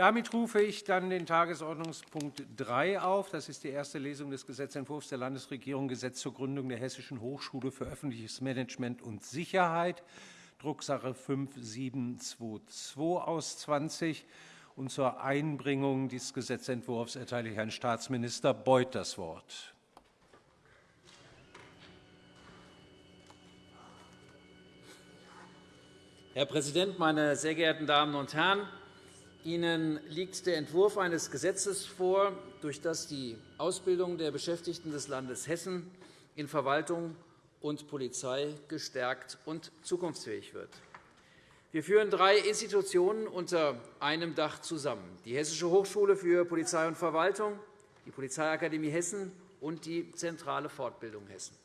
Damit rufe ich dann den Tagesordnungspunkt 3 auf. Das ist die erste Lesung des Gesetzentwurfs der Landesregierung Gesetz zur Gründung der Hessischen Hochschule für öffentliches Management und Sicherheit, Drucksache 5722 aus 20. Und zur Einbringung dieses Gesetzentwurfs erteile ich Herrn Staatsminister Beuth das Wort. Herr Präsident, meine sehr geehrten Damen und Herren! Ihnen liegt der Entwurf eines Gesetzes vor, durch das die Ausbildung der Beschäftigten des Landes Hessen in Verwaltung und Polizei gestärkt und zukunftsfähig wird. Wir führen drei Institutionen unter einem Dach zusammen, die Hessische Hochschule für Polizei und Verwaltung, die Polizeiakademie Hessen und die Zentrale Fortbildung Hessen.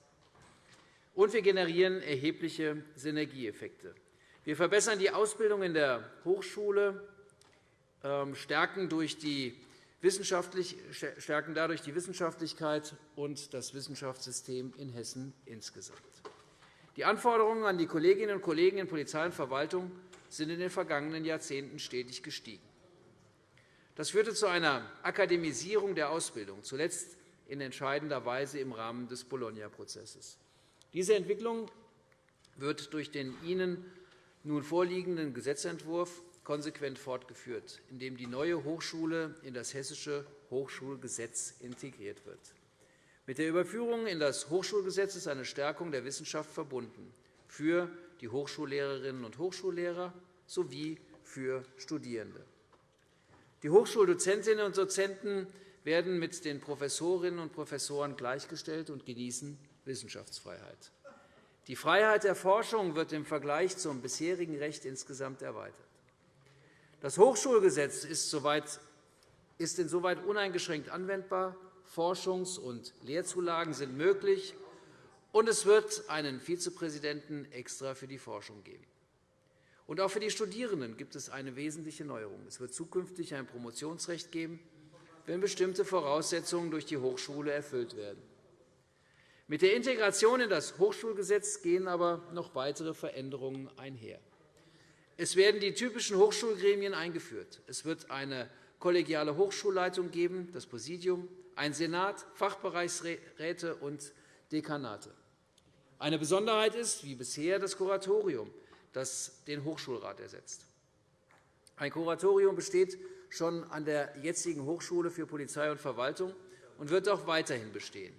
Und wir generieren erhebliche Synergieeffekte. Wir verbessern die Ausbildung in der Hochschule stärken, durch die stärken dadurch die Wissenschaftlichkeit und das Wissenschaftssystem in Hessen insgesamt. Die Anforderungen an die Kolleginnen und Kollegen in Polizei und Verwaltung sind in den vergangenen Jahrzehnten stetig gestiegen. Das führte zu einer Akademisierung der Ausbildung, zuletzt in entscheidender Weise im Rahmen des Bologna-Prozesses. Diese Entwicklung wird durch den Ihnen nun vorliegenden Gesetzentwurf konsequent fortgeführt, indem die neue Hochschule in das Hessische Hochschulgesetz integriert wird. Mit der Überführung in das Hochschulgesetz ist eine Stärkung der Wissenschaft verbunden für die Hochschullehrerinnen und Hochschullehrer sowie für Studierende. Die Hochschuldozentinnen und Dozenten werden mit den Professorinnen und Professoren gleichgestellt und genießen Wissenschaftsfreiheit. Die Freiheit der Forschung wird im Vergleich zum bisherigen Recht insgesamt erweitert. Das Hochschulgesetz ist insoweit uneingeschränkt anwendbar. Forschungs- und Lehrzulagen sind möglich, und es wird einen Vizepräsidenten extra für die Forschung geben. Und auch für die Studierenden gibt es eine wesentliche Neuerung. Es wird zukünftig ein Promotionsrecht geben, wenn bestimmte Voraussetzungen durch die Hochschule erfüllt werden. Mit der Integration in das Hochschulgesetz gehen aber noch weitere Veränderungen einher. Es werden die typischen Hochschulgremien eingeführt. Es wird eine kollegiale Hochschulleitung geben, das Präsidium, ein Senat, Fachbereichsräte und Dekanate. Eine Besonderheit ist, wie bisher, das Kuratorium, das den Hochschulrat ersetzt. Ein Kuratorium besteht schon an der jetzigen Hochschule für Polizei und Verwaltung und wird auch weiterhin bestehen.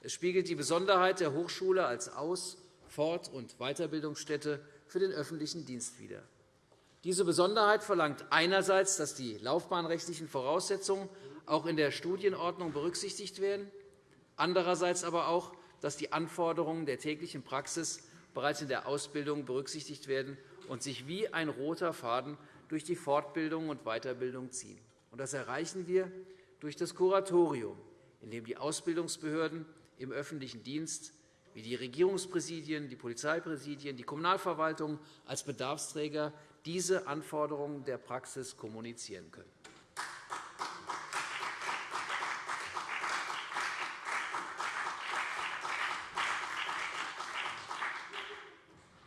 Es spiegelt die Besonderheit der Hochschule als Aus-, Fort- und Weiterbildungsstätte für den öffentlichen Dienst wider. Diese Besonderheit verlangt einerseits, dass die laufbahnrechtlichen Voraussetzungen auch in der Studienordnung berücksichtigt werden, andererseits aber auch, dass die Anforderungen der täglichen Praxis bereits in der Ausbildung berücksichtigt werden und sich wie ein roter Faden durch die Fortbildung und Weiterbildung ziehen. Das erreichen wir durch das Kuratorium, in dem die Ausbildungsbehörden im öffentlichen Dienst wie die Regierungspräsidien, die Polizeipräsidien, die Kommunalverwaltung als Bedarfsträger diese Anforderungen der Praxis kommunizieren können.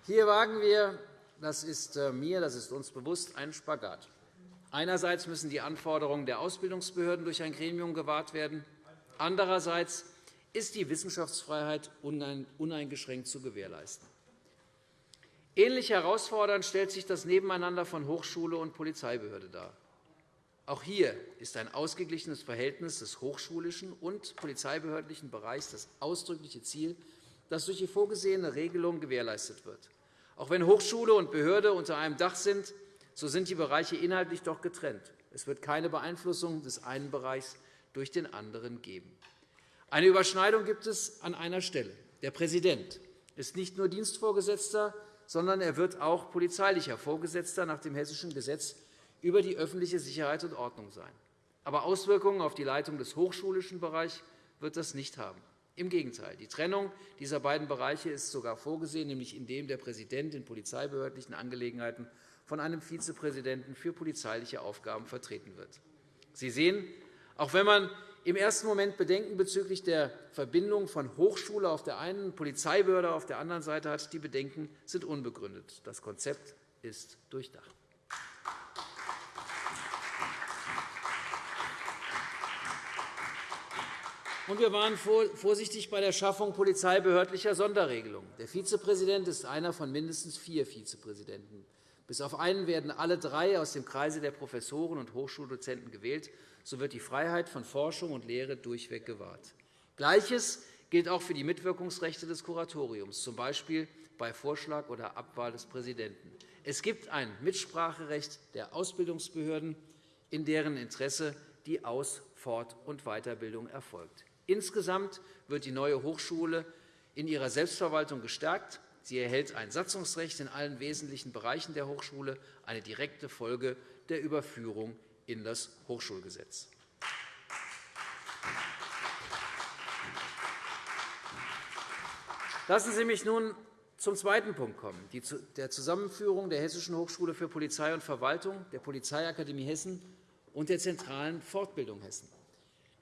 Hier wagen wir, das ist äh, mir, das ist uns bewusst, einen Spagat. Einerseits müssen die Anforderungen der Ausbildungsbehörden durch ein Gremium gewahrt werden. Andererseits ist die Wissenschaftsfreiheit uneingeschränkt zu gewährleisten. Ähnlich herausfordernd stellt sich das Nebeneinander von Hochschule und Polizeibehörde dar. Auch hier ist ein ausgeglichenes Verhältnis des hochschulischen und polizeibehördlichen Bereichs das ausdrückliche Ziel, das durch die vorgesehene Regelung gewährleistet wird. Auch wenn Hochschule und Behörde unter einem Dach sind, so sind die Bereiche inhaltlich doch getrennt. Es wird keine Beeinflussung des einen Bereichs durch den anderen geben. Eine Überschneidung gibt es an einer Stelle. Der Präsident ist nicht nur Dienstvorgesetzter, sondern er wird auch polizeilicher Vorgesetzter nach dem Hessischen Gesetz über die öffentliche Sicherheit und Ordnung sein. Aber Auswirkungen auf die Leitung des hochschulischen Bereichs wird das nicht haben. Im Gegenteil. Die Trennung dieser beiden Bereiche ist sogar vorgesehen, nämlich indem der Präsident in polizeibehördlichen Angelegenheiten von einem Vizepräsidenten für polizeiliche Aufgaben vertreten wird. Sie sehen, auch wenn man im ersten Moment Bedenken bezüglich der Verbindung von Hochschule auf der einen und Polizeibehörde auf der anderen Seite hat. Die Bedenken sind unbegründet. Das Konzept ist durchdacht. Wir waren vorsichtig bei der Schaffung polizeibehördlicher Sonderregelungen. Der Vizepräsident ist einer von mindestens vier Vizepräsidenten. Bis auf einen werden alle drei aus dem Kreise der Professoren und Hochschuldozenten gewählt. So wird die Freiheit von Forschung und Lehre durchweg gewahrt. Gleiches gilt auch für die Mitwirkungsrechte des Kuratoriums, z. B. bei Vorschlag oder Abwahl des Präsidenten. Es gibt ein Mitspracherecht der Ausbildungsbehörden, in deren Interesse die Aus-, Fort- und Weiterbildung erfolgt. Insgesamt wird die neue Hochschule in ihrer Selbstverwaltung gestärkt. Sie erhält ein Satzungsrecht in allen wesentlichen Bereichen der Hochschule, eine direkte Folge der Überführung in das Hochschulgesetz. Lassen Sie mich nun zum zweiten Punkt kommen, der Zusammenführung der Hessischen Hochschule für Polizei und Verwaltung, der Polizeiakademie Hessen und der zentralen Fortbildung Hessen.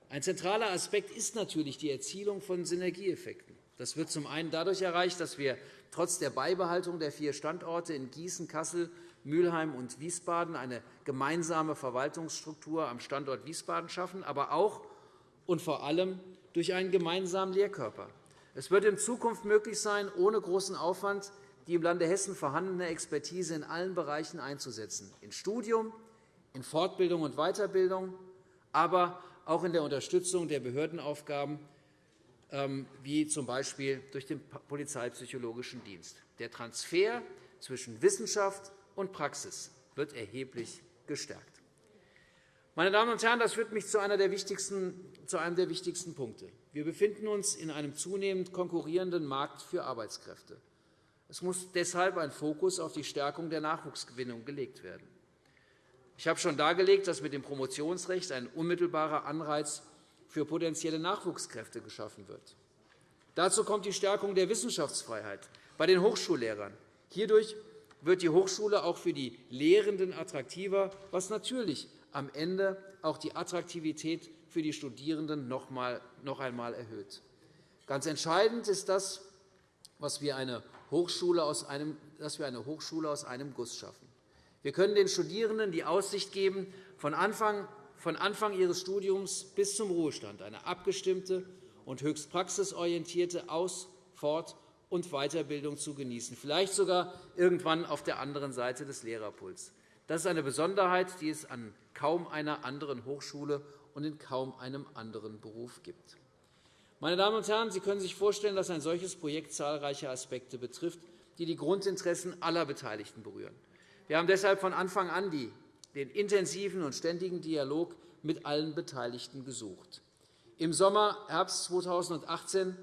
Ein zentraler Aspekt ist natürlich die Erzielung von Synergieeffekten. Das wird zum einen dadurch erreicht, dass wir trotz der Beibehaltung der vier Standorte in Gießen, Kassel, Mülheim und Wiesbaden eine gemeinsame Verwaltungsstruktur am Standort Wiesbaden schaffen, aber auch und vor allem durch einen gemeinsamen Lehrkörper. Es wird in Zukunft möglich sein, ohne großen Aufwand die im Lande Hessen vorhandene Expertise in allen Bereichen einzusetzen, in Studium, in Fortbildung und Weiterbildung, aber auch in der Unterstützung der Behördenaufgaben, wie z. B. durch den Polizeipsychologischen Dienst. Der Transfer zwischen Wissenschaft und Praxis wird erheblich gestärkt. Meine Damen und Herren, das führt mich zu, einer der wichtigsten, zu einem der wichtigsten Punkte. Wir befinden uns in einem zunehmend konkurrierenden Markt für Arbeitskräfte. Es muss deshalb ein Fokus auf die Stärkung der Nachwuchsgewinnung gelegt werden. Ich habe schon dargelegt, dass mit dem Promotionsrecht ein unmittelbarer Anreiz für potenzielle Nachwuchskräfte geschaffen wird. Dazu kommt die Stärkung der Wissenschaftsfreiheit bei den Hochschullehrern. Hierdurch wird die Hochschule auch für die Lehrenden attraktiver, was natürlich am Ende auch die Attraktivität für die Studierenden noch einmal erhöht. Ganz entscheidend ist das, was wir eine Hochschule aus einem, dass wir eine Hochschule aus einem Guss schaffen. Wir können den Studierenden die Aussicht geben, von Anfang, von Anfang ihres Studiums bis zum Ruhestand eine abgestimmte und höchst praxisorientierte Aus-, Fort- und Weiterbildung zu genießen, vielleicht sogar irgendwann auf der anderen Seite des Lehrerpuls. Das ist eine Besonderheit, die es an kaum einer anderen Hochschule und in kaum einem anderen Beruf gibt. Meine Damen und Herren, Sie können sich vorstellen, dass ein solches Projekt zahlreiche Aspekte betrifft, die die Grundinteressen aller Beteiligten berühren. Wir haben deshalb von Anfang an den intensiven und ständigen Dialog mit allen Beteiligten gesucht. Im Sommer, Herbst 2018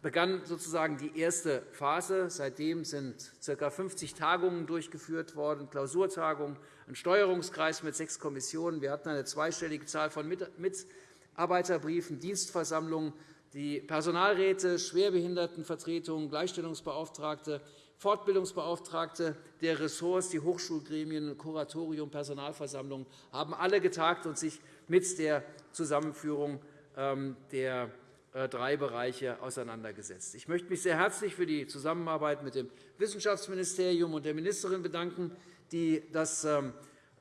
begann sozusagen die erste Phase. Seitdem sind ca. 50 Tagungen durchgeführt worden, Klausurtagungen, ein Steuerungskreis mit sechs Kommissionen. Wir hatten eine zweistellige Zahl von Mitarbeiterbriefen, Dienstversammlungen, die Personalräte, Schwerbehindertenvertretungen, Gleichstellungsbeauftragte, Fortbildungsbeauftragte der Ressorts, die Hochschulgremien, Kuratorium, Personalversammlungen haben alle getagt und sich mit der Zusammenführung ähm, der äh, drei Bereiche auseinandergesetzt. Ich möchte mich sehr herzlich für die Zusammenarbeit mit dem Wissenschaftsministerium und der Ministerin bedanken, die das ähm,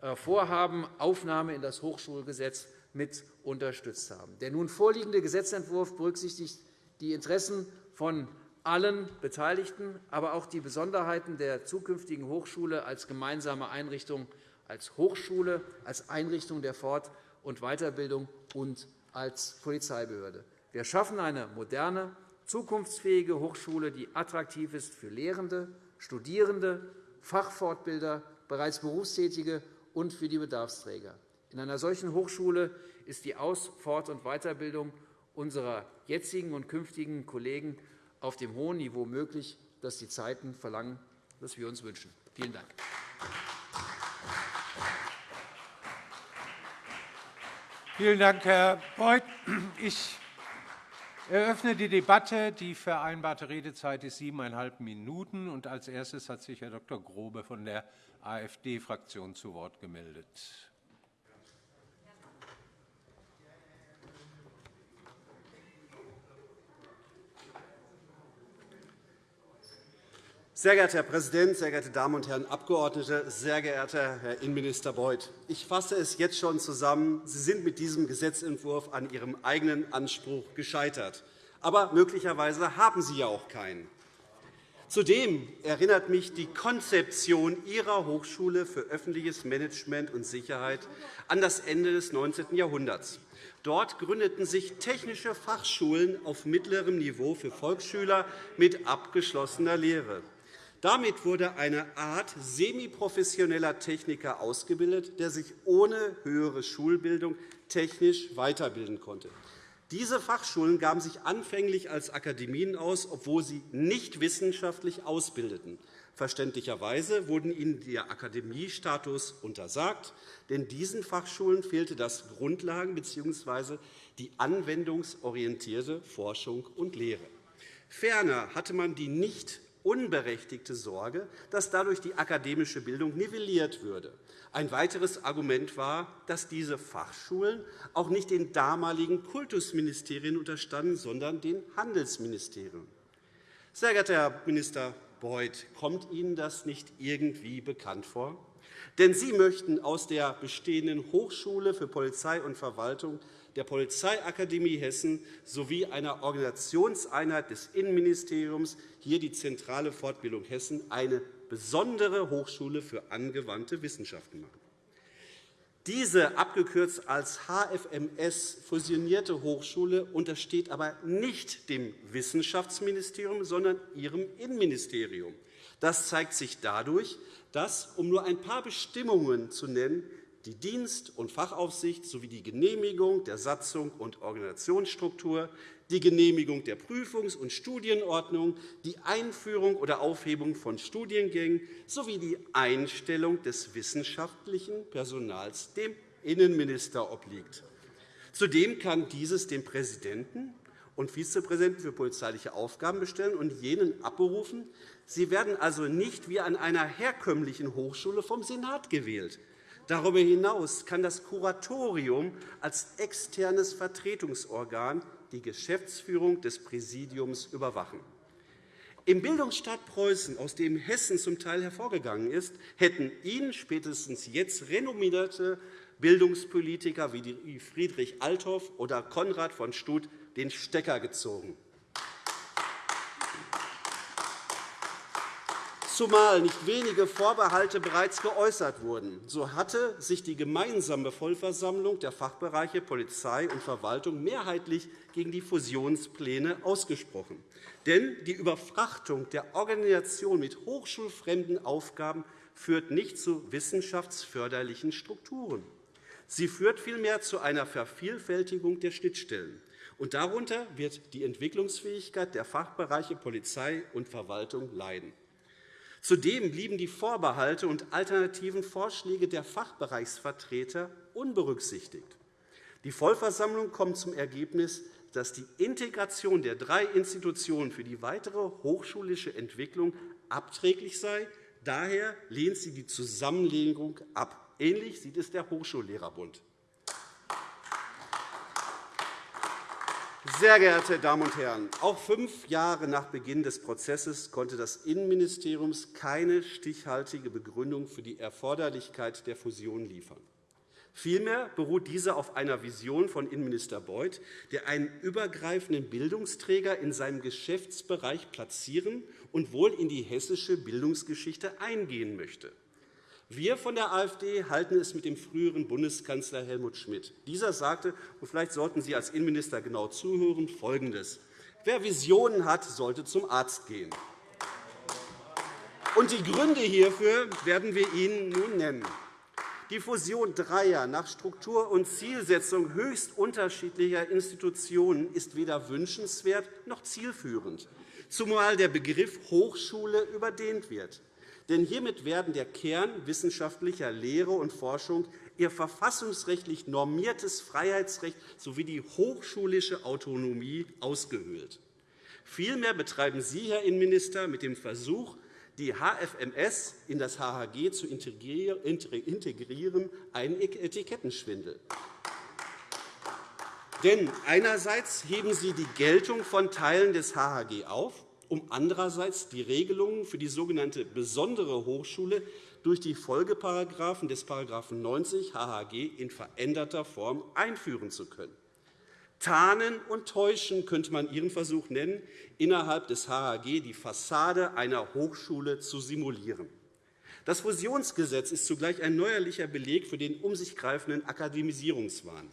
äh, Vorhaben Aufnahme in das Hochschulgesetz mit unterstützt haben. Der nun vorliegende Gesetzentwurf berücksichtigt die Interessen von allen Beteiligten, aber auch die Besonderheiten der zukünftigen Hochschule als gemeinsame Einrichtung, als Hochschule, als Einrichtung der Fort- und Weiterbildung und als Polizeibehörde. Wir schaffen eine moderne, zukunftsfähige Hochschule, die attraktiv ist für Lehrende, Studierende, Fachfortbilder, bereits Berufstätige und für die Bedarfsträger. In einer solchen Hochschule ist die Aus-, Fort- und Weiterbildung unserer jetzigen und künftigen Kollegen auf dem hohen Niveau möglich, das die Zeiten verlangen, das wir uns wünschen. Vielen Dank. Vielen Dank, Herr Beuth. Ich eröffne die Debatte. Die vereinbarte Redezeit ist siebeneinhalb Minuten. Und als erstes hat sich Herr Dr. Grobe von der AfD-Fraktion zu Wort gemeldet. Sehr geehrter Herr Präsident, sehr geehrte Damen und Herren Abgeordnete, sehr geehrter Herr Innenminister Beuth! Ich fasse es jetzt schon zusammen. Sie sind mit diesem Gesetzentwurf an Ihrem eigenen Anspruch gescheitert. Aber möglicherweise haben Sie ja auch keinen. Zudem erinnert mich die Konzeption Ihrer Hochschule für öffentliches Management und Sicherheit an das Ende des 19. Jahrhunderts. Dort gründeten sich technische Fachschulen auf mittlerem Niveau für Volksschüler mit abgeschlossener Lehre. Damit wurde eine Art semiprofessioneller Techniker ausgebildet, der sich ohne höhere Schulbildung technisch weiterbilden konnte. Diese Fachschulen gaben sich anfänglich als Akademien aus, obwohl sie nicht wissenschaftlich ausbildeten. Verständlicherweise wurde ihnen der Akademiestatus untersagt, denn diesen Fachschulen fehlte das Grundlagen- bzw. die anwendungsorientierte Forschung und Lehre. Ferner hatte man die nicht unberechtigte Sorge, dass dadurch die akademische Bildung nivelliert würde. Ein weiteres Argument war, dass diese Fachschulen auch nicht den damaligen Kultusministerien unterstanden, sondern den Handelsministerien. Sehr geehrter Herr Minister Beuth, kommt Ihnen das nicht irgendwie bekannt vor? Denn Sie möchten aus der bestehenden Hochschule für Polizei und Verwaltung der Polizeiakademie Hessen sowie einer Organisationseinheit des Innenministeriums, hier die zentrale Fortbildung Hessen, eine besondere Hochschule für angewandte Wissenschaften machen. Diese abgekürzt als HFMS fusionierte Hochschule untersteht aber nicht dem Wissenschaftsministerium, sondern ihrem Innenministerium. Das zeigt sich dadurch, dass, um nur ein paar Bestimmungen zu nennen, die Dienst- und Fachaufsicht sowie die Genehmigung der Satzung und Organisationsstruktur, die Genehmigung der Prüfungs- und Studienordnung, die Einführung oder Aufhebung von Studiengängen sowie die Einstellung des wissenschaftlichen Personals dem Innenminister obliegt. Zudem kann dieses dem Präsidenten und Vizepräsidenten für polizeiliche Aufgaben bestellen und jenen abberufen. Sie werden also nicht wie an einer herkömmlichen Hochschule vom Senat gewählt. Darüber hinaus kann das Kuratorium als externes Vertretungsorgan die Geschäftsführung des Präsidiums überwachen. Im Bildungsstaat Preußen, aus dem Hessen zum Teil hervorgegangen ist, hätten Ihnen spätestens jetzt renommierte Bildungspolitiker wie Friedrich Althoff oder Konrad von Stuth den Stecker gezogen. Zumal nicht wenige Vorbehalte bereits geäußert wurden. So hatte sich die gemeinsame Vollversammlung der Fachbereiche Polizei und Verwaltung mehrheitlich gegen die Fusionspläne ausgesprochen. Denn die Überfrachtung der Organisation mit hochschulfremden Aufgaben führt nicht zu wissenschaftsförderlichen Strukturen. Sie führt vielmehr zu einer Vervielfältigung der Schnittstellen. Und darunter wird die Entwicklungsfähigkeit der Fachbereiche Polizei und Verwaltung leiden. Zudem blieben die Vorbehalte und alternativen Vorschläge der Fachbereichsvertreter unberücksichtigt. Die Vollversammlung kommt zum Ergebnis, dass die Integration der drei Institutionen für die weitere hochschulische Entwicklung abträglich sei. Daher lehnt sie die Zusammenlegung ab. Ähnlich sieht es der Hochschullehrerbund. Sehr geehrte Damen und Herren, auch fünf Jahre nach Beginn des Prozesses konnte das Innenministerium keine stichhaltige Begründung für die Erforderlichkeit der Fusion liefern. Vielmehr beruht diese auf einer Vision von Innenminister Beuth, der einen übergreifenden Bildungsträger in seinem Geschäftsbereich platzieren und wohl in die hessische Bildungsgeschichte eingehen möchte. Wir von der AfD halten es mit dem früheren Bundeskanzler Helmut Schmidt. Dieser sagte, und vielleicht sollten Sie als Innenminister genau zuhören, Folgendes. Wer Visionen hat, sollte zum Arzt gehen. Und die Gründe hierfür werden wir Ihnen nun nennen. Die Fusion dreier nach Struktur und Zielsetzung höchst unterschiedlicher Institutionen ist weder wünschenswert noch zielführend, zumal der Begriff Hochschule überdehnt wird. Denn hiermit werden der Kern wissenschaftlicher Lehre und Forschung, ihr verfassungsrechtlich normiertes Freiheitsrecht sowie die hochschulische Autonomie ausgehöhlt. Vielmehr betreiben Sie, Herr Innenminister, mit dem Versuch, die HFMS in das HHG zu integrieren, einen Etikettenschwindel. Denn einerseits heben Sie die Geltung von Teilen des HHG auf, um andererseits die Regelungen für die sogenannte besondere Hochschule durch die Folgeparagraphen des § 90 HHG in veränderter Form einführen zu können. Tarnen und täuschen könnte man Ihren Versuch nennen, innerhalb des HHG die Fassade einer Hochschule zu simulieren. Das Fusionsgesetz ist zugleich ein neuerlicher Beleg für den um sich greifenden Akademisierungswahn.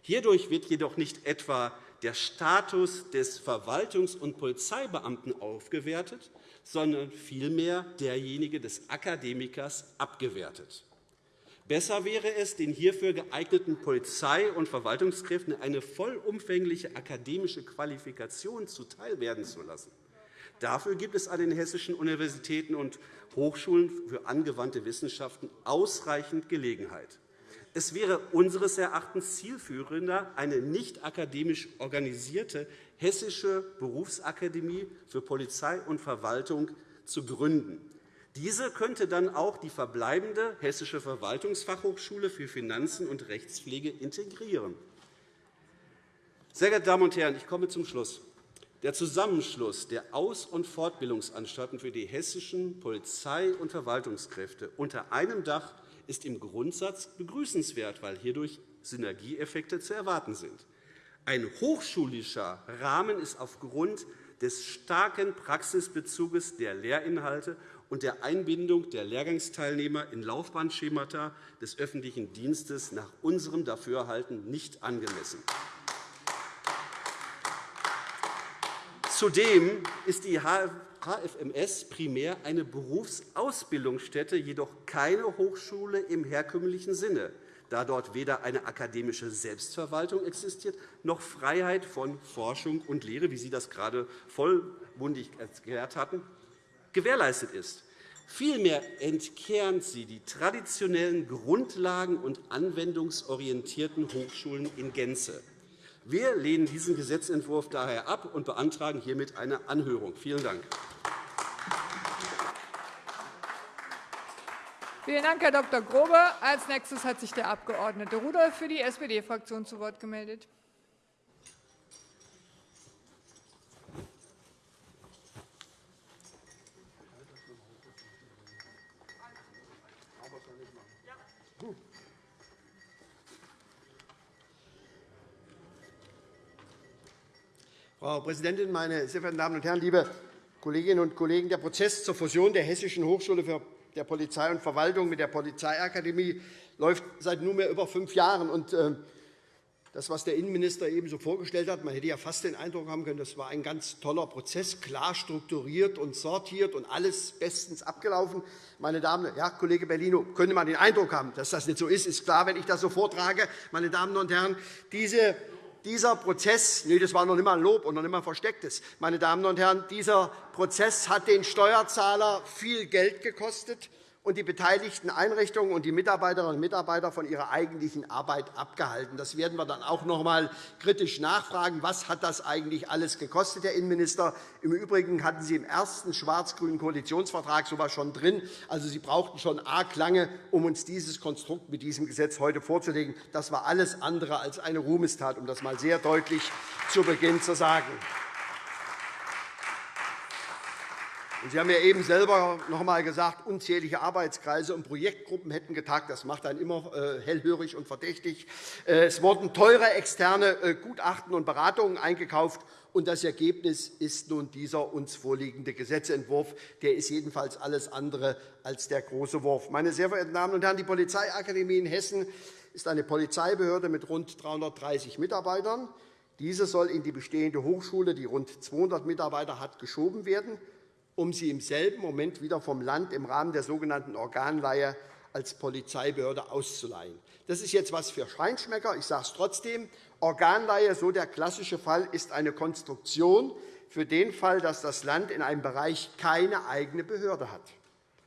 Hierdurch wird jedoch nicht etwa der Status des Verwaltungs- und Polizeibeamten aufgewertet, sondern vielmehr derjenige des Akademikers abgewertet. Besser wäre es, den hierfür geeigneten Polizei- und Verwaltungskräften eine vollumfängliche akademische Qualifikation zuteilwerden zu lassen. Dafür gibt es an den hessischen Universitäten und Hochschulen für angewandte Wissenschaften ausreichend Gelegenheit. Es wäre unseres Erachtens zielführender, eine nicht akademisch organisierte hessische Berufsakademie für Polizei und Verwaltung zu gründen. Diese könnte dann auch die verbleibende Hessische Verwaltungsfachhochschule für Finanzen und Rechtspflege integrieren. Sehr geehrte Damen und Herren, ich komme zum Schluss. Der Zusammenschluss der Aus- und Fortbildungsanstalten für die hessischen Polizei- und Verwaltungskräfte unter einem Dach ist im Grundsatz begrüßenswert, weil hierdurch Synergieeffekte zu erwarten sind. Ein hochschulischer Rahmen ist aufgrund des starken Praxisbezuges der Lehrinhalte und der Einbindung der Lehrgangsteilnehmer in Laufbahnschemata des öffentlichen Dienstes nach unserem Dafürhalten nicht angemessen. Zudem ist die HFMS primär eine Berufsausbildungsstätte, jedoch keine Hochschule im herkömmlichen Sinne, da dort weder eine akademische Selbstverwaltung existiert, noch Freiheit von Forschung und Lehre, wie Sie das gerade vollmundig erklärt hatten, gewährleistet ist. Vielmehr entkernt sie die traditionellen Grundlagen- und anwendungsorientierten Hochschulen in Gänze. Wir lehnen diesen Gesetzentwurf daher ab und beantragen hiermit eine Anhörung. Vielen Dank. Vielen Dank, Herr Dr. Grobe. Als nächstes hat sich der Abg. Rudolph für die SPD-Fraktion zu Wort gemeldet. Frau Präsidentin, meine sehr verehrten Damen und Herren, liebe Kolleginnen und Kollegen! Der Prozess zur Fusion der Hessischen Hochschule für der Polizei und Verwaltung mit der Polizeiakademie läuft seit nunmehr über fünf Jahren. Äh, das, was der Innenminister eben so vorgestellt hat, man hätte ja fast den Eindruck haben können, das war ein ganz toller Prozess, klar strukturiert und sortiert und alles bestens abgelaufen. Meine Damen, ja, Kollege Bellino, könnte man den Eindruck haben, dass das nicht so ist, ist klar, wenn ich das so vortrage. Meine Damen und Herren, diese dieser Prozess, nee, das war noch nicht einmal ein Lob und noch nicht einmal ein verstecktes, meine Damen und Herren, dieser Prozess hat den Steuerzahler viel Geld gekostet und die beteiligten Einrichtungen und die Mitarbeiterinnen und Mitarbeiter von ihrer eigentlichen Arbeit abgehalten. Das werden wir dann auch noch einmal kritisch nachfragen. Was hat das eigentlich alles gekostet, Herr Innenminister? Im Übrigen hatten Sie im ersten schwarz-grünen Koalitionsvertrag so etwas schon drin. Also, Sie brauchten schon arg lange, um uns dieses Konstrukt mit diesem Gesetz heute vorzulegen. Das war alles andere als eine Ruhmestat, um das einmal sehr deutlich zu Beginn zu sagen. Sie haben ja eben selber noch einmal gesagt, unzählige Arbeitskreise und Projektgruppen hätten getagt. Das macht einen immer äh, hellhörig und verdächtig. Äh, es wurden teure externe äh, Gutachten und Beratungen eingekauft. Und das Ergebnis ist nun dieser uns vorliegende Gesetzentwurf. Der ist jedenfalls alles andere als der große Wurf. Meine sehr verehrten Damen und Herren, die Polizeiakademie in Hessen ist eine Polizeibehörde mit rund 330 Mitarbeitern. Diese soll in die bestehende Hochschule, die rund 200 Mitarbeiter hat, geschoben werden um sie im selben Moment wieder vom Land im Rahmen der sogenannten Organleihe als Polizeibehörde auszuleihen. Das ist jetzt etwas für Scheinschmecker. Ich sage es trotzdem. Organleihe, so der klassische Fall, ist eine Konstruktion für den Fall, dass das Land in einem Bereich keine eigene Behörde hat.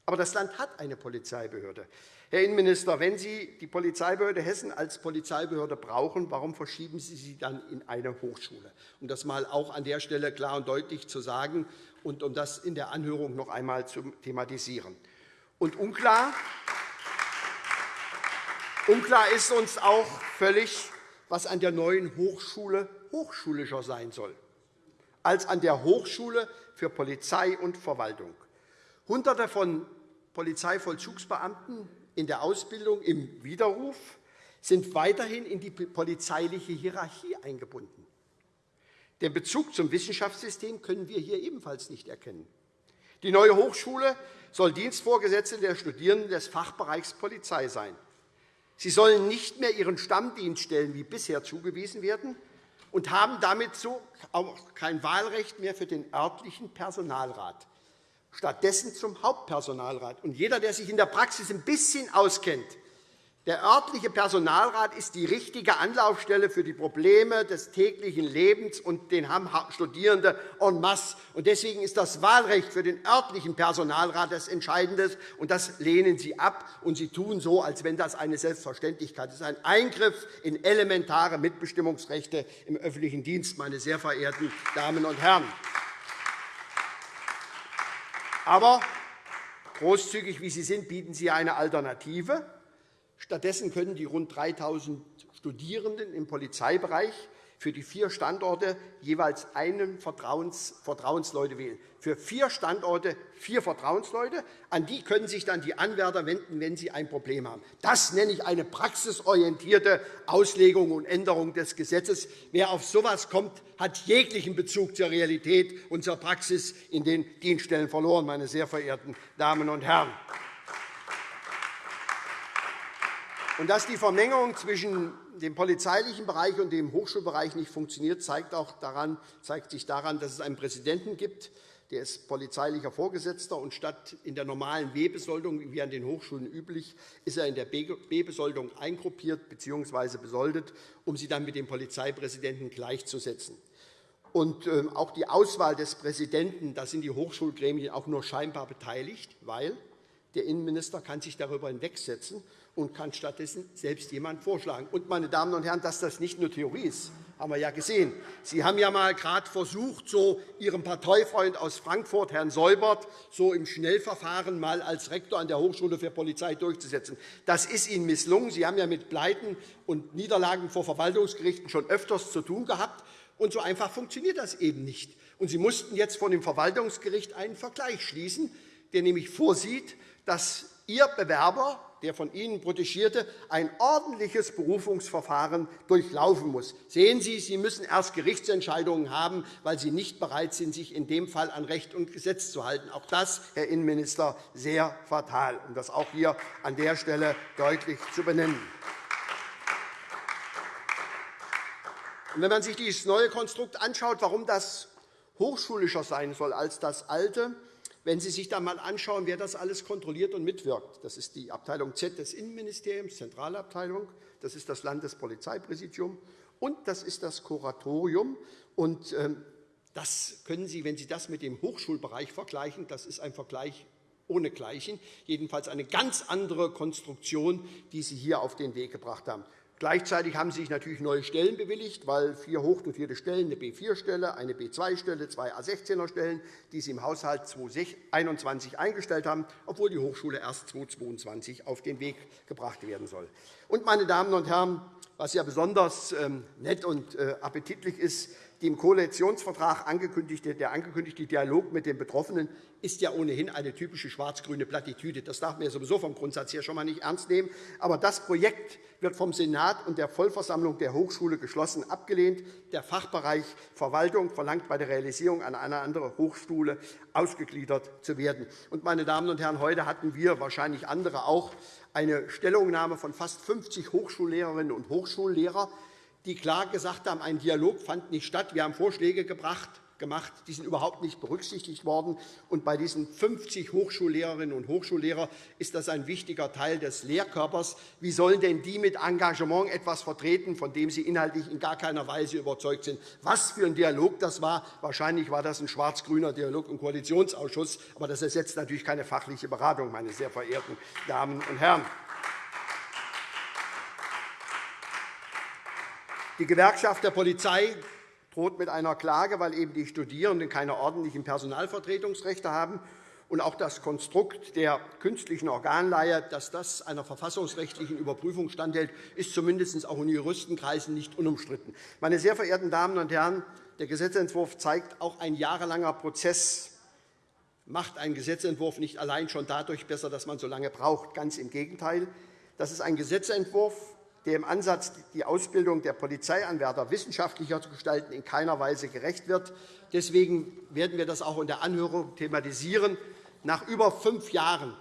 Aber das Land hat eine Polizeibehörde. Herr Innenminister, wenn Sie die Polizeibehörde Hessen als Polizeibehörde brauchen, warum verschieben Sie sie dann in eine Hochschule? Um das einmal auch an der Stelle klar und deutlich zu sagen und um das in der Anhörung noch einmal zu thematisieren. Und unklar, unklar ist uns auch völlig, was an der neuen Hochschule hochschulischer sein soll. als an der Hochschule für Polizei und Verwaltung. Hunderte von Polizeivollzugsbeamten in der Ausbildung im Widerruf sind weiterhin in die polizeiliche Hierarchie eingebunden. Den Bezug zum Wissenschaftssystem können wir hier ebenfalls nicht erkennen. Die neue Hochschule soll Dienstvorgesetzte der Studierenden des Fachbereichs Polizei sein. Sie sollen nicht mehr ihren Stammdienststellen wie bisher zugewiesen werden und haben damit so auch kein Wahlrecht mehr für den örtlichen Personalrat, stattdessen zum Hauptpersonalrat. Und jeder, der sich in der Praxis ein bisschen auskennt, der örtliche Personalrat ist die richtige Anlaufstelle für die Probleme des täglichen Lebens, und den haben Studierende en masse. Deswegen ist das Wahlrecht für den örtlichen Personalrat das Entscheidende, und das lehnen Sie ab. Und Sie tun so, als wenn das eine Selbstverständlichkeit ist ein Eingriff in elementare Mitbestimmungsrechte im öffentlichen Dienst, meine sehr verehrten Damen und Herren. Aber großzügig wie Sie sind, bieten Sie eine Alternative. Stattdessen können die rund 3.000 Studierenden im Polizeibereich für die vier Standorte jeweils einen Vertrauens Vertrauensleute wählen. Für vier Standorte vier Vertrauensleute. An die können sich dann die Anwärter wenden, wenn sie ein Problem haben. Das nenne ich eine praxisorientierte Auslegung und Änderung des Gesetzes. Wer auf so etwas kommt, hat jeglichen Bezug zur Realität und zur Praxis in den Dienststellen verloren, meine sehr verehrten Damen und Herren. Und dass die Vermengung zwischen dem polizeilichen Bereich und dem Hochschulbereich nicht funktioniert, zeigt, auch daran, zeigt sich daran, dass es einen Präsidenten gibt, der ist polizeilicher Vorgesetzter, und statt in der normalen W-Besoldung, wie an den Hochschulen üblich, ist er in der B-Besoldung eingruppiert bzw. besoldet, um sie dann mit dem Polizeipräsidenten gleichzusetzen. Und ähm, auch die Auswahl des Präsidenten, da sind die Hochschulgremien auch nur scheinbar beteiligt, weil der Innenminister kann sich darüber hinwegsetzen und kann stattdessen selbst jemanden vorschlagen. Und, meine Damen und Herren, dass das nicht nur Theorie ist, haben wir ja gesehen. Sie haben ja mal gerade versucht, so Ihrem Parteifreund aus Frankfurt, Herrn Seubert, so im Schnellverfahren mal als Rektor an der Hochschule für Polizei durchzusetzen. Das ist Ihnen misslungen. Sie haben ja mit Pleiten und Niederlagen vor Verwaltungsgerichten schon öfters zu tun gehabt. Und so einfach funktioniert das eben nicht. Und Sie mussten jetzt von dem Verwaltungsgericht einen Vergleich schließen, der nämlich vorsieht, dass Ihr Bewerber der von Ihnen Protegierte ein ordentliches Berufungsverfahren durchlaufen muss. Sehen Sie, Sie müssen erst Gerichtsentscheidungen haben, weil Sie nicht bereit sind, sich in dem Fall an Recht und Gesetz zu halten. Auch das, Herr Innenminister, sehr fatal, um das auch hier an der Stelle deutlich zu benennen. Wenn man sich dieses neue Konstrukt anschaut, warum das hochschulischer sein soll als das alte, wenn Sie sich einmal anschauen, wer das alles kontrolliert und mitwirkt, das ist die Abteilung Z des Innenministeriums, Zentralabteilung, das ist das Landespolizeipräsidium und das ist das Kuratorium. Und, ähm, das können Sie, wenn Sie das mit dem Hochschulbereich vergleichen, das ist ein Vergleich ohnegleichen, jedenfalls eine ganz andere Konstruktion, die Sie hier auf den Weg gebracht haben. Gleichzeitig haben sich natürlich neue Stellen bewilligt, weil vier hochdotierte Stellen, eine B4-Stelle, eine B2-Stelle, zwei A16er-Stellen, die Sie im Haushalt 2021 eingestellt haben, obwohl die Hochschule erst 2022 auf den Weg gebracht werden soll. Und, meine Damen und Herren, was ja besonders ähm, nett und äh, appetitlich ist, die im Koalitionsvertrag angekündigte, der angekündigte Dialog mit den Betroffenen ist ja ohnehin eine typische schwarz-grüne Plattitüde. Das darf man ja sowieso vom Grundsatz her schon einmal nicht ernst nehmen. Aber das Projekt wird vom Senat und der Vollversammlung der Hochschule geschlossen abgelehnt. Der Fachbereich Verwaltung verlangt bei der Realisierung an eine andere Hochschule ausgegliedert zu werden. Und, meine Damen und Herren, heute hatten wir, wahrscheinlich andere auch, eine Stellungnahme von fast 50 Hochschullehrerinnen und Hochschullehrern, die klar gesagt haben, ein Dialog fand nicht statt. Wir haben Vorschläge gebracht, gemacht. Die sind überhaupt nicht berücksichtigt worden. Und bei diesen 50 Hochschullehrerinnen und Hochschullehrer ist das ein wichtiger Teil des Lehrkörpers. Wie sollen denn die mit Engagement etwas vertreten, von dem sie inhaltlich in gar keiner Weise überzeugt sind? Was für ein Dialog das war? Wahrscheinlich war das ein schwarz-grüner Dialog im Koalitionsausschuss. Aber das ersetzt natürlich keine fachliche Beratung, meine sehr verehrten Damen und Herren. Die Gewerkschaft der Polizei droht mit einer Klage, weil eben die Studierenden keine ordentlichen Personalvertretungsrechte haben. und auch das Konstrukt der künstlichen Organleihe, dass das einer verfassungsrechtlichen Überprüfung standhält, ist zumindest auch in Juristenkreisen nicht unumstritten. Meine sehr verehrten Damen und Herren, der Gesetzentwurf zeigt, auch ein jahrelanger Prozess macht einen Gesetzentwurf nicht allein schon dadurch besser, dass man so lange braucht. Ganz im Gegenteil. Das ist ein Gesetzentwurf, der Ansatz, die Ausbildung der Polizeianwärter wissenschaftlicher zu gestalten, in keiner Weise gerecht wird. Deswegen werden wir das auch in der Anhörung thematisieren. Nach über fünf Jahren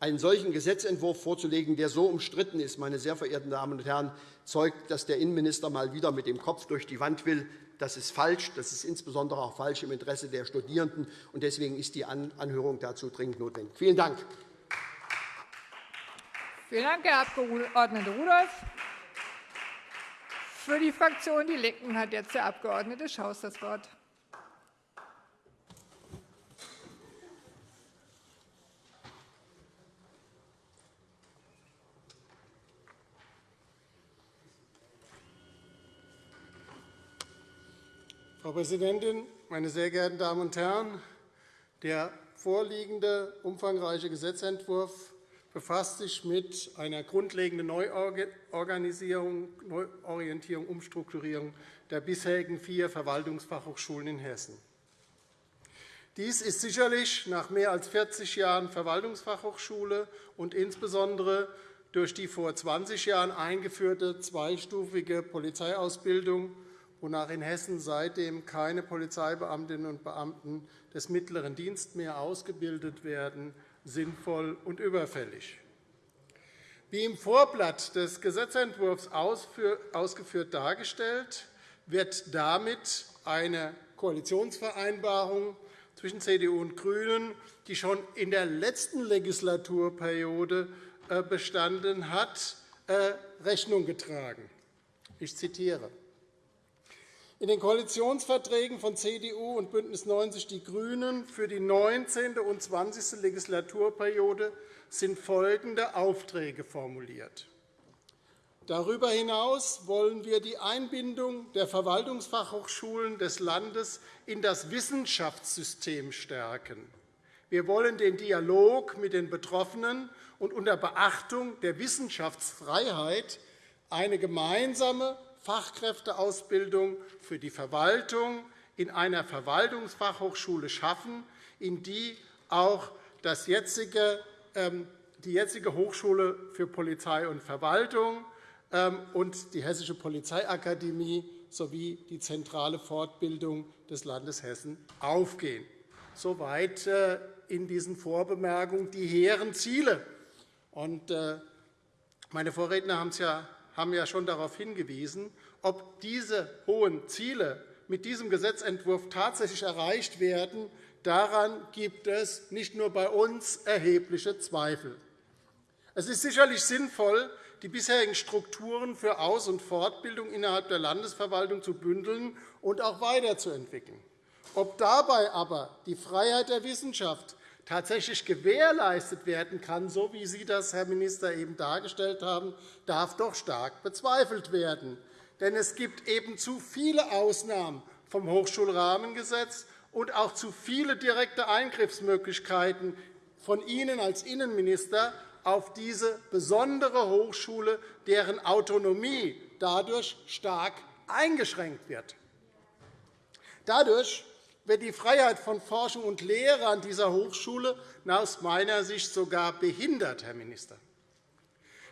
einen solchen Gesetzentwurf vorzulegen, der so umstritten ist, meine sehr verehrten Damen und Herren, zeugt, dass der Innenminister mal wieder mit dem Kopf durch die Wand will. Das ist falsch. Das ist insbesondere auch falsch im Interesse der Studierenden. Deswegen ist die Anhörung dazu dringend notwendig. Vielen Dank. Vielen Dank, Herr Abg. Rudolph. Für die Fraktion Die Linken hat jetzt der Abg. Schaus das Wort. Frau Präsidentin, meine sehr geehrten Damen und Herren! Der vorliegende umfangreiche Gesetzentwurf befasst sich mit einer grundlegenden Neuorganisierung, Neuorientierung, Umstrukturierung der bisherigen vier Verwaltungsfachhochschulen in Hessen. Dies ist sicherlich nach mehr als 40 Jahren Verwaltungsfachhochschule und insbesondere durch die vor 20 Jahren eingeführte zweistufige Polizeiausbildung, wonach in Hessen seitdem keine Polizeibeamtinnen und Beamten des mittleren Dienstes mehr ausgebildet werden, sinnvoll und überfällig. Wie im Vorblatt des Gesetzentwurfs ausgeführt dargestellt, wird damit eine Koalitionsvereinbarung zwischen CDU und GRÜNEN, die schon in der letzten Legislaturperiode äh, bestanden hat, äh, Rechnung getragen. Ich zitiere. In den Koalitionsverträgen von CDU und BÜNDNIS 90 die GRÜNEN für die 19. und 20. Legislaturperiode sind folgende Aufträge formuliert. Darüber hinaus wollen wir die Einbindung der Verwaltungsfachhochschulen des Landes in das Wissenschaftssystem stärken. Wir wollen den Dialog mit den Betroffenen und unter Beachtung der Wissenschaftsfreiheit eine gemeinsame Fachkräfteausbildung für die Verwaltung in einer Verwaltungsfachhochschule schaffen, in die auch das jetzige, ähm, die jetzige Hochschule für Polizei und Verwaltung ähm, und die Hessische Polizeiakademie sowie die zentrale Fortbildung des Landes Hessen aufgehen. Soweit äh, in diesen Vorbemerkungen die hehren Ziele. Äh, meine Vorredner haben es ja haben ja schon darauf hingewiesen. Ob diese hohen Ziele mit diesem Gesetzentwurf tatsächlich erreicht werden, daran gibt es nicht nur bei uns erhebliche Zweifel. Es ist sicherlich sinnvoll, die bisherigen Strukturen für Aus- und Fortbildung innerhalb der Landesverwaltung zu bündeln und auch weiterzuentwickeln. Ob dabei aber die Freiheit der Wissenschaft tatsächlich gewährleistet werden kann, so wie Sie das, Herr Minister, eben dargestellt haben, darf doch stark bezweifelt werden. Denn es gibt eben zu viele Ausnahmen vom Hochschulrahmengesetz und auch zu viele direkte Eingriffsmöglichkeiten von Ihnen als Innenminister auf diese besondere Hochschule, deren Autonomie dadurch stark eingeschränkt wird. Dadurch wird die Freiheit von Forschung und Lehre an dieser Hochschule aus meiner Sicht sogar behindert, Herr Minister.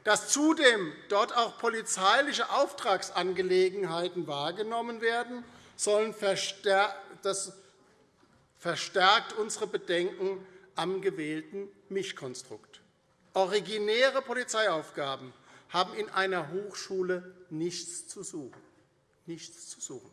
Dass zudem dort auch polizeiliche Auftragsangelegenheiten wahrgenommen werden, sollen das verstärkt unsere Bedenken am gewählten Mischkonstrukt. Originäre Polizeiaufgaben haben in einer Hochschule nichts zu suchen. Nichts zu suchen.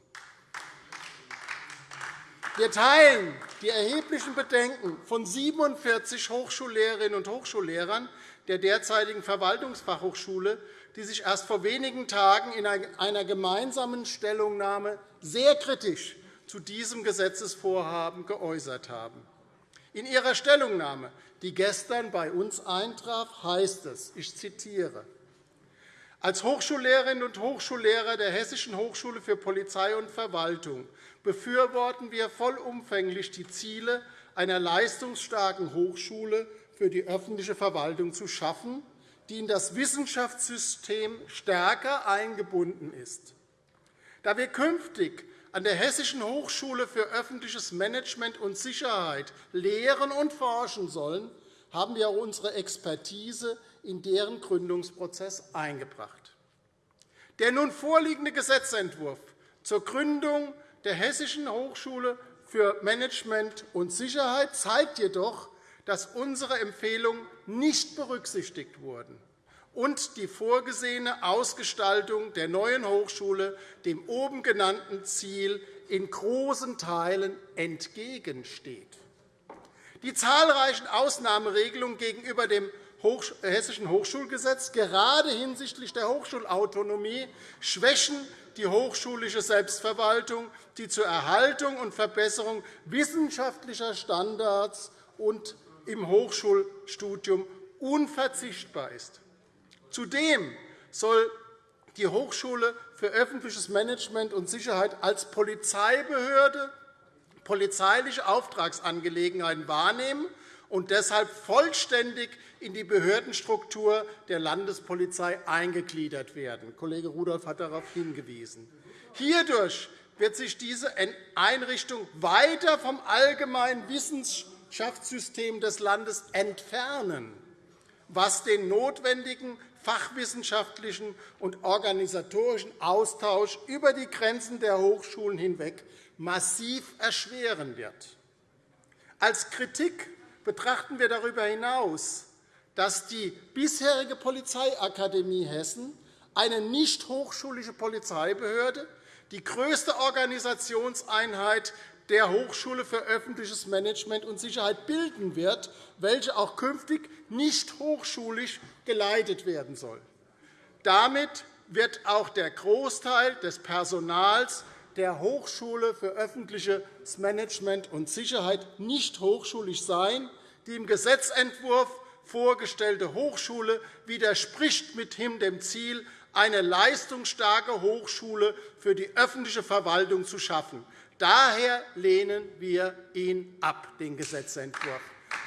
Wir teilen die erheblichen Bedenken von 47 Hochschullehrerinnen und Hochschullehrern der derzeitigen Verwaltungsfachhochschule, die sich erst vor wenigen Tagen in einer gemeinsamen Stellungnahme sehr kritisch zu diesem Gesetzesvorhaben geäußert haben. In ihrer Stellungnahme, die gestern bei uns eintraf, heißt es, ich zitiere, als Hochschullehrerinnen und Hochschullehrer der Hessischen Hochschule für Polizei und Verwaltung befürworten wir vollumfänglich die Ziele einer leistungsstarken Hochschule für die öffentliche Verwaltung zu schaffen, die in das Wissenschaftssystem stärker eingebunden ist. Da wir künftig an der Hessischen Hochschule für öffentliches Management und Sicherheit lehren und forschen sollen, haben wir auch unsere Expertise in deren Gründungsprozess eingebracht. Der nun vorliegende Gesetzentwurf zur Gründung der Hessischen Hochschule für Management und Sicherheit zeigt jedoch, dass unsere Empfehlungen nicht berücksichtigt wurden und die vorgesehene Ausgestaltung der neuen Hochschule dem oben genannten Ziel in großen Teilen entgegensteht. Die zahlreichen Ausnahmeregelungen gegenüber dem Hessischen Hochschulgesetz, gerade hinsichtlich der Hochschulautonomie, schwächen die hochschulische Selbstverwaltung, die zur Erhaltung und Verbesserung wissenschaftlicher Standards und im Hochschulstudium unverzichtbar ist. Zudem soll die Hochschule für öffentliches Management und Sicherheit als Polizeibehörde polizeiliche Auftragsangelegenheiten wahrnehmen und deshalb vollständig in die Behördenstruktur der Landespolizei eingegliedert werden. Kollege Rudolph hat darauf hingewiesen. Hierdurch wird sich diese Einrichtung weiter vom allgemeinen Wissenschaftssystem des Landes entfernen, was den notwendigen fachwissenschaftlichen und organisatorischen Austausch über die Grenzen der Hochschulen hinweg massiv erschweren wird. Als Kritik betrachten wir darüber hinaus, dass die bisherige Polizeiakademie Hessen eine nicht hochschulische Polizeibehörde, die größte Organisationseinheit der Hochschule für öffentliches Management und Sicherheit bilden wird, welche auch künftig nicht hochschulisch geleitet werden soll. Damit wird auch der Großteil des Personals der Hochschule für öffentliches Management und Sicherheit nicht hochschulisch sein. Die im Gesetzentwurf vorgestellte Hochschule widerspricht mithin dem Ziel, eine leistungsstarke Hochschule für die öffentliche Verwaltung zu schaffen. Daher lehnen wir ihn ab, den Gesetzentwurf.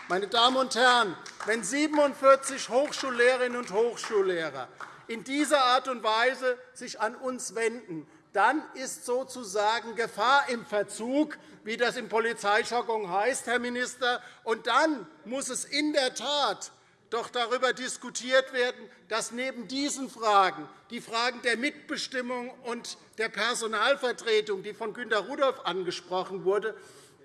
Meine Damen und Herren, wenn 47 Hochschullehrerinnen und Hochschullehrer in dieser Art und Weise sich an uns wenden, dann ist sozusagen Gefahr im Verzug, wie das im Polizeijargon heißt, Herr Minister. Und dann muss es in der Tat doch darüber diskutiert werden, dass neben diesen Fragen die Fragen der Mitbestimmung und der Personalvertretung, die von Günter Rudolph angesprochen wurde,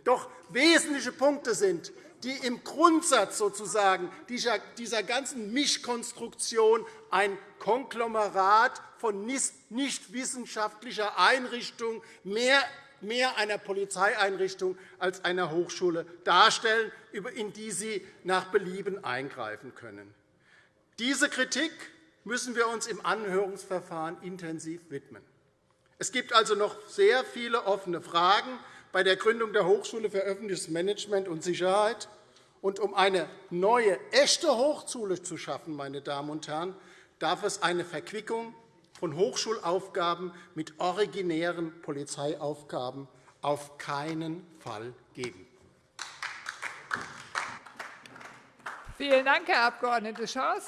doch wesentliche Punkte sind, die im Grundsatz sozusagen dieser ganzen Mischkonstruktion ein Konglomerat von nicht wissenschaftlicher Einrichtung mehr mehr einer Polizeieinrichtung als einer Hochschule darstellen, in die Sie nach Belieben eingreifen können. Diese Kritik müssen wir uns im Anhörungsverfahren intensiv widmen. Es gibt also noch sehr viele offene Fragen bei der Gründung der Hochschule für öffentliches Management und Sicherheit. Und um eine neue, echte Hochschule zu schaffen, meine Damen und Herren, darf es eine Verquickung von Hochschulaufgaben mit originären Polizeiaufgaben auf keinen Fall geben. Vielen Dank, Herr Abg. Schaus.